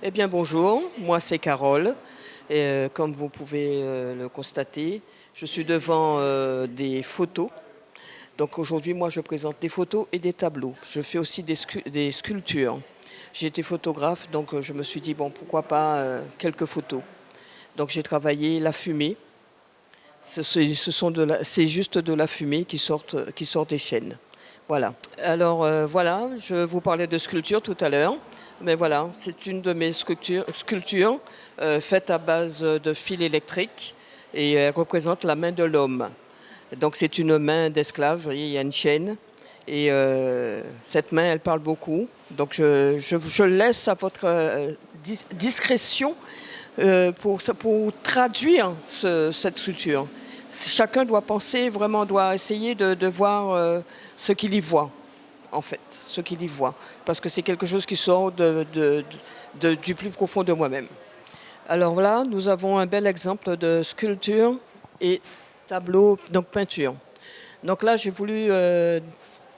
Eh bien bonjour, moi c'est Carole euh, comme vous pouvez euh, le constater, je suis devant euh, des photos. Donc aujourd'hui moi je présente des photos et des tableaux. Je fais aussi des, sculptures. J'ai été photographe donc je me suis dit bon pourquoi pas quelques photos. Donc j'ai travaillé la fumée. C'est juste de la fumée qui sort des chaînes. Voilà. Alors voilà, je vous parlais de sculpture tout à l'heure. Mais voilà, c'est une de mes sculptures, euh, faites à base de fil électrique et elle représente la main de l'homme. Donc c'est une main d'esclave, il y a une chaîne et euh, cette main elle parle beaucoup. Donc je, je, laisse à votre euh, discrétion pour, pour, traduire cette sculpture. Chacun doit penser, vraiment doit essayer de voir ce qu'il y voit en fait, ce qu'il y voit, parce que c'est quelque chose qui sort du plus profond de moi-même. Alors là, nous avons un bel exemple de sculpture et tableau, donc peinture. Donc là, j'ai voulu, euh,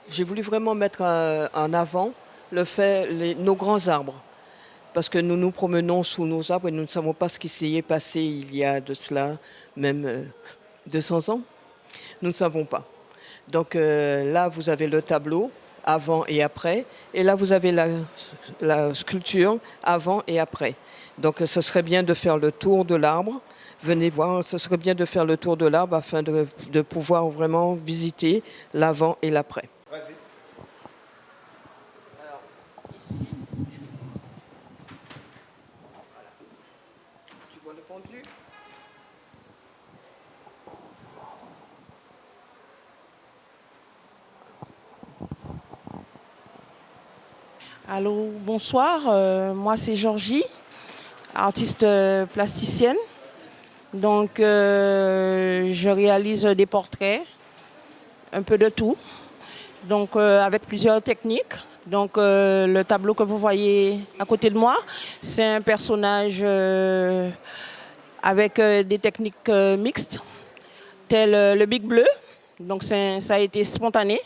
voulu vraiment mettre euh, en avant le fait, nos grands arbres, parce que nous nous promenons sous nos arbres et nous ne savons pas ce qui s'y est passé il y a de cela même 200 euh, ans. Nous ne savons pas. Donc là, vous avez le tableau avant et après. Et là, vous avez la, sculpture avant et après. Donc, ce serait bien de faire le tour de l'arbre. Venez voir, ce serait bien de faire le tour de l'arbre afin de, de pouvoir vraiment visiter l'avant et l'après. Allô, bonsoir. Euh, moi, c'est Georgie, artiste euh, plasticienne. Donc, euh, je réalise des portraits, un peu de tout. Donc, avec plusieurs techniques. Donc, le tableau que vous voyez à côté de moi, c'est un personnage avec des techniques mixtes, tel le Big Bleu. Donc, ça a été spontané,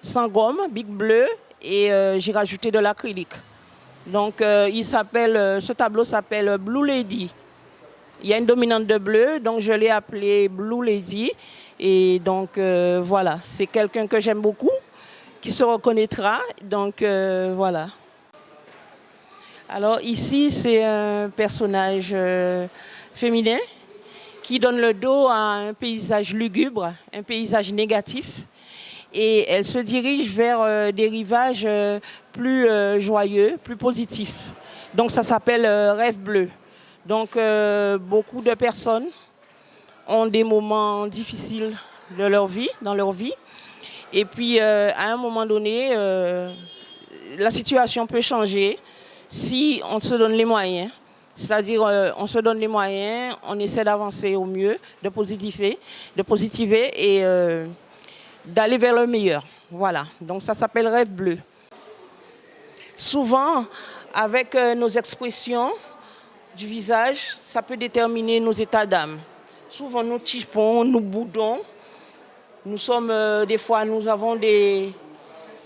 sans gomme, Big Bleu, et euh, j'ai rajouté de l'acrylique. Donc euh, il s'appelle, euh, ce tableau s'appelle Blue Lady. Il y a une dominante de bleu, donc je l'ai appelé Blue Lady. Et donc voilà, c'est quelqu'un que j'aime beaucoup, qui se reconnaîtra. Donc voilà. Alors ici, c'est un personnage féminin qui donne le dos à un paysage lugubre, un paysage négatif et elle se dirige vers euh, des rivages euh, plus euh, joyeux, plus positifs. Donc ça s'appelle Rêve bleu. Donc beaucoup de personnes ont des moments difficiles de leur vie, dans leur vie. Et puis à un moment donné, la situation peut changer si on se donne les moyens. C'est-à-dire, on se donne les moyens, on essaie d'avancer au mieux, de positiver, de positiver et d'aller vers le meilleur. Voilà, donc ça s'appelle rêve bleu. Souvent, avec euh, nos expressions du visage, ça peut déterminer nos états d'âme. Souvent, nous typons, nous boudons. Nous sommes, euh, des fois, nous avons des,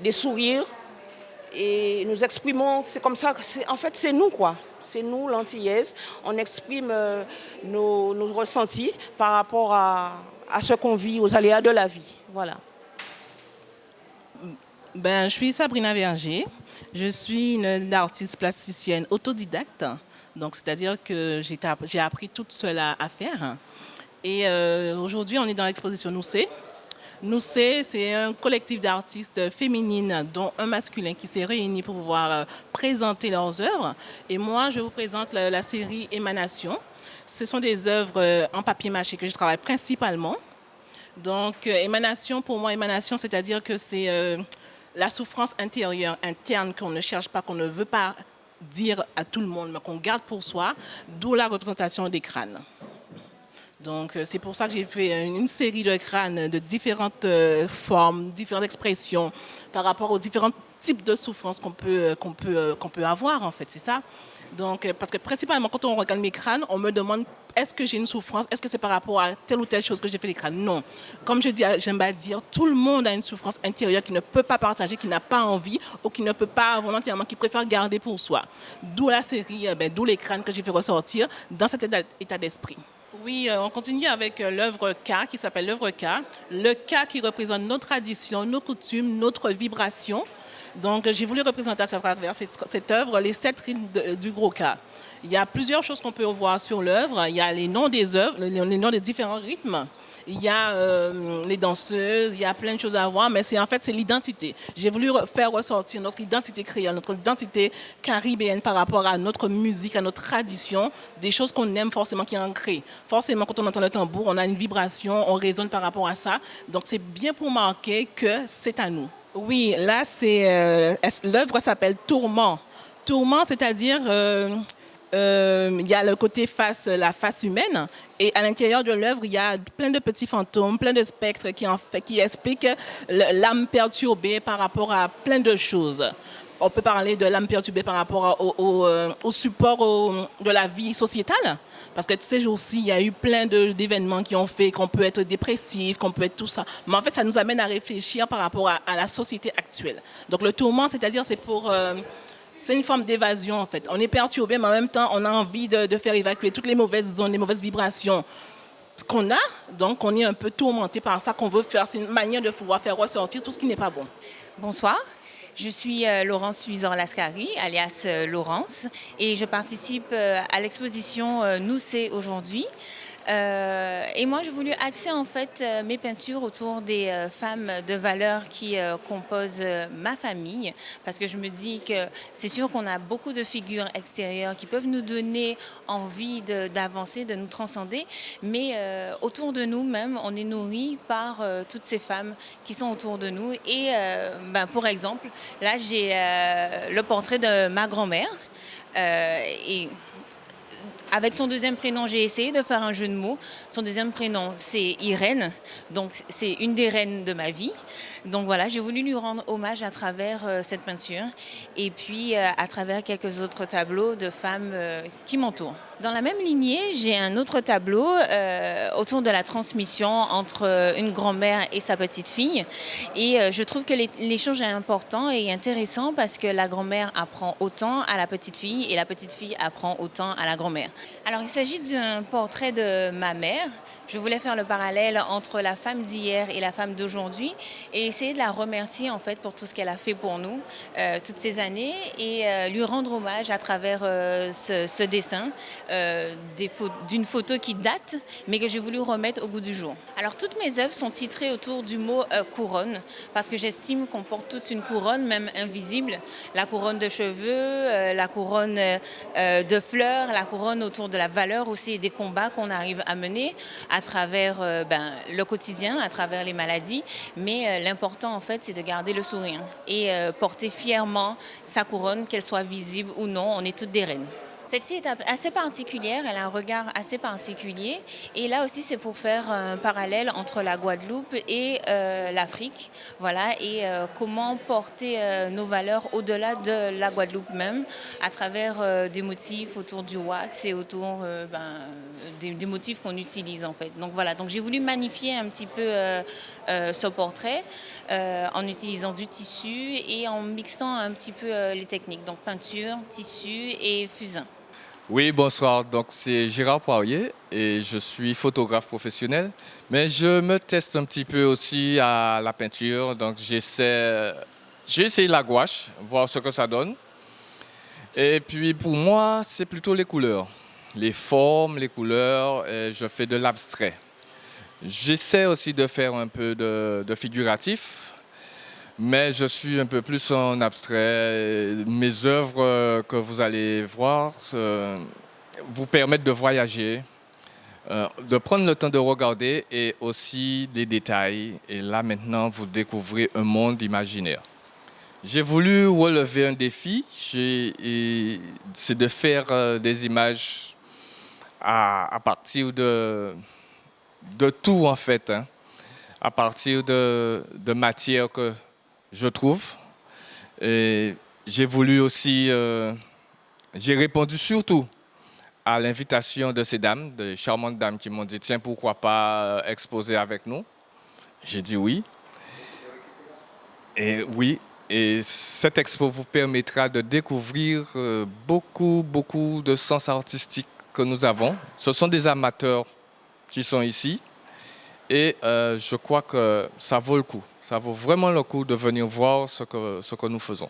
des sourires et nous exprimons, c'est comme ça, en fait, c'est nous, quoi. C'est nous, l'antillaise. On exprime euh, nos, nos, ressentis par rapport à, à ce qu'on vit, aux aléas de la vie. Voilà. Ben, je suis Sabrina Verger. Je suis une artiste plasticienne autodidacte. Donc, c'est-à-dire que j'ai appris toute seule à, faire. Et euh, aujourd'hui, on est dans l'exposition Noussé. Noussé, c'est un collectif d'artistes féminines, dont un masculin, qui s'est réuni pour pouvoir euh, présenter leurs œuvres. Et moi, je vous présente la, série Émanation. Ce sont des œuvres euh, en papier mâché que je travaille principalement. Donc, émanation, pour moi, émanation, c'est-à-dire que c'est la souffrance intérieure, interne qu'on ne cherche pas, qu'on ne veut pas dire à tout le monde, mais qu'on garde pour soi, d'où la représentation des crânes. Donc euh, c'est pour ça que j'ai fait une série de crânes de différentes euh, formes, différentes expressions par rapport aux différentes type de souffrance qu'on peut, peut avoir, en fait, c'est ça? Donc, euh, parce que principalement, quand on regarde mes crânes, on me demande est-ce que j'ai une souffrance? Est-ce que c'est par rapport à telle ou telle chose que j'ai fait les crânes? Non. Comme je dis, j'aime pas dire, tout le monde a une souffrance intérieure qui ne peut pas partager, qui n'a pas envie ou qui ne peut pas volontairement, qui préfère garder pour soi. D'où la série, euh, ben, d'où les crânes que j'ai fait ressortir dans cet état d'esprit. Oui, euh, on continue avec l'œuvre K qui s'appelle l'œuvre K. Le K qui représente nos traditions, nos coutumes, notre vibration. Donc, j'ai voulu représenter à travers cette, œuvre les sept rites du gros cas. Il y a plusieurs choses qu'on peut voir sur l'œuvre. Il y a les noms des œuvres, les noms des différents rythmes. Il y a euh, les danseuses, il y a plein de choses à voir, mais c'est en fait c'est l'identité. J'ai voulu faire ressortir notre identité créole, notre identité caribéenne par rapport à notre musique, à notre tradition, des choses qu'on aime forcément, qui est ancrées. Forcément, quand on entend le tambour, on a une vibration, on résonne par rapport à ça. Donc c'est bien pour marquer que c'est à nous. Oui, là, c'est euh, l'œuvre s'appelle Tourment. Tourment, c'est-à-dire euh, euh, il y a le côté face, la face humaine, et à l'intérieur de l'œuvre, il y a plein de petits fantômes, plein de spectres qui, expliquent l'âme perturbée par rapport à plein de choses. On peut parler de l'âme perturbée par rapport au, support de la vie sociétale. Parce que ces jours-ci, il y a eu plein d'événements qui ont fait qu'on peut être dépressif, qu'on peut être tout ça. Mais en fait, ça nous amène à réfléchir par rapport à, la société actuelle. Donc le tourment, c'est-à-dire, c'est pour... Euh, c'est une forme d'évasion, en fait. On est perturbé, mais en même temps, on a envie de, faire évacuer toutes les mauvaises zones, les mauvaises vibrations qu'on a. Donc, on est un peu tourmenté par ça qu'on veut faire. C'est une manière de pouvoir faire ressortir tout ce qui n'est pas bon. Bonsoir. Je suis euh, Laurence Suizan-Lascari, alias euh, Laurence, et je participe euh, à l'exposition Nous c'est aujourd'hui. Euh, et moi, j'ai voulu axer en fait euh, mes peintures autour des euh, femmes de valeur qui composent ma famille, parce que je me dis que c'est sûr qu'on a beaucoup de figures extérieures qui peuvent nous donner envie d'avancer, de, nous transcender, mais autour de nous même, on est nourri par toutes ces femmes qui sont autour de nous. Et ben, pour exemple, là, j'ai le portrait de ma grand-mère. Avec son deuxième prénom, j'ai essayé de faire un jeu de mots. Son deuxième prénom, c'est Irène. Donc, c'est une des reines de ma vie. Donc voilà, j'ai voulu lui rendre hommage à travers euh, cette peinture et puis euh, à travers quelques autres tableaux de femmes euh, qui m'entourent. Dans la même lignée, j'ai un autre tableau autour de la transmission entre une grand-mère et sa petite fille. Et je trouve que l'échange est important et intéressant parce que la grand-mère apprend autant à la petite fille et la petite fille apprend autant à la grand-mère. Alors il s'agit d'un portrait de ma mère. Je voulais faire le parallèle entre la femme d'hier et la femme d'aujourd'hui et essayer de la remercier en fait pour tout ce qu'elle a fait pour nous euh, toutes ces années et euh, lui rendre hommage à travers euh, ce, dessin d'une photo qui date mais que j'ai voulu remettre au goût du jour. Alors toutes mes œuvres sont titrées autour du mot couronne parce que j'estime qu'on porte toute une couronne même invisible, la couronne de cheveux, la couronne de fleurs, la couronne autour de la valeur aussi et des combats qu'on arrive à mener à travers euh, ben, le quotidien, à travers les maladies. Mais euh, l'important, en fait, c'est de garder le sourire et euh, porter fièrement sa couronne, qu'elle soit visible ou non. On est toutes des reines. Celle-ci est assez particulière, elle a un regard assez particulier. Et là aussi, c'est pour faire un parallèle entre la Guadeloupe et euh, l'Afrique. Voilà, et euh, comment porter euh, nos valeurs au-delà de la Guadeloupe même, à travers des motifs autour du wax et autour ben, des, motifs qu'on utilise en fait. Donc voilà, donc j'ai voulu magnifier un petit peu ce portrait en utilisant du tissu et en mixant un petit peu les techniques, donc peinture, tissu et fusain. Oui, bonsoir. Donc, c'est Gérard Poirier et je suis photographe professionnel. Mais je me teste un petit peu aussi à la peinture. Donc, j'essaie, j'ai la gouache, voir ce que ça donne. Et puis, pour moi, c'est plutôt les couleurs. Les formes, les couleurs, je fais de l'abstrait. J'essaie aussi de faire un peu de figuratif, mais je suis un peu plus en abstrait. Mes œuvres euh, que vous allez voir vous permettent de voyager, euh, de prendre le temps de regarder et aussi des détails. Et là maintenant, vous découvrez un monde imaginaire. J'ai voulu relever un défi, c'est de faire euh, des images à, partir de, de tout en fait, hein. à partir de, de matières que je trouve. J'ai voulu aussi, euh, j'ai répondu surtout à l'invitation de ces dames, de charmantes dames qui m'ont dit tiens pourquoi pas euh, exposer avec nous. J'ai dit oui. Et oui, et cette expo vous permettra de découvrir euh, beaucoup, beaucoup de sens artistiques que nous avons. Ce sont des amateurs qui sont ici. Et euh, je crois que ça vaut le coup. Ça vaut vraiment le coup de venir voir ce que, ce que nous faisons.